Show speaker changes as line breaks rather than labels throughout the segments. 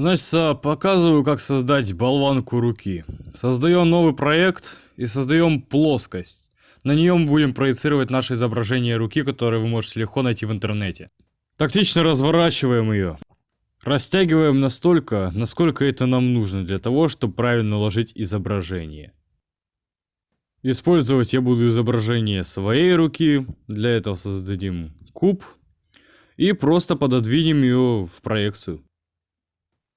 Значит, показываю, как создать болванку руки. Создаем новый проект и создаем плоскость. На нее мы будем проецировать наше изображение руки, которое вы можете легко найти в интернете. Тактично разворачиваем ее. Растягиваем настолько, насколько это нам нужно для того, чтобы правильно ложить изображение. Использовать я буду изображение своей руки. Для этого создадим куб. И просто пододвинем ее в проекцию.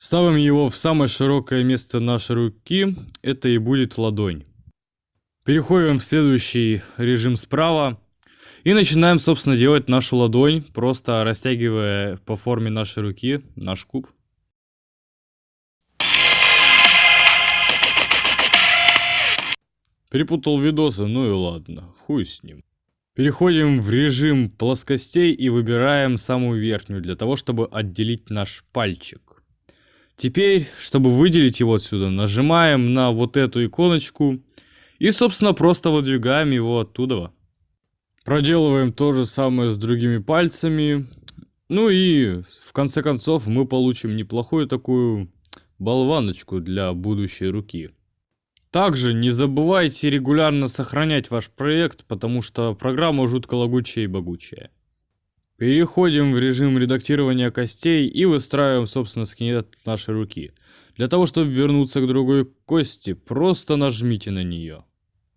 Ставим его в самое широкое место нашей руки. Это и будет ладонь. Переходим в следующий режим справа. И начинаем, собственно, делать нашу ладонь, просто растягивая по форме нашей руки наш куб. Перепутал видосы, ну и ладно, хуй с ним. Переходим в режим плоскостей и выбираем самую верхнюю, для того, чтобы отделить наш пальчик. Теперь, чтобы выделить его отсюда, нажимаем на вот эту иконочку и, собственно, просто выдвигаем его оттуда. Проделываем то же самое с другими пальцами. Ну и, в конце концов, мы получим неплохую такую болваночку для будущей руки. Также не забывайте регулярно сохранять ваш проект, потому что программа жутко лагучая и богучая. Переходим в режим редактирования костей и выстраиваем, собственно, скелет нашей руки. Для того, чтобы вернуться к другой кости, просто нажмите на нее.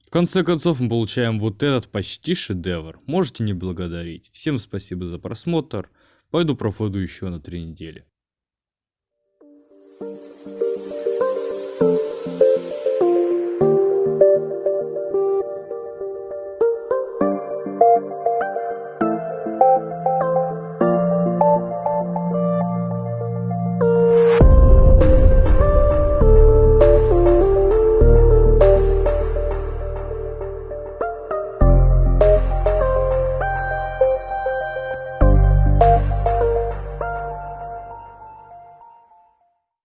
В конце концов мы получаем вот этот почти шедевр. Можете не благодарить. Всем спасибо за просмотр. Пойду проходу еще на три недели.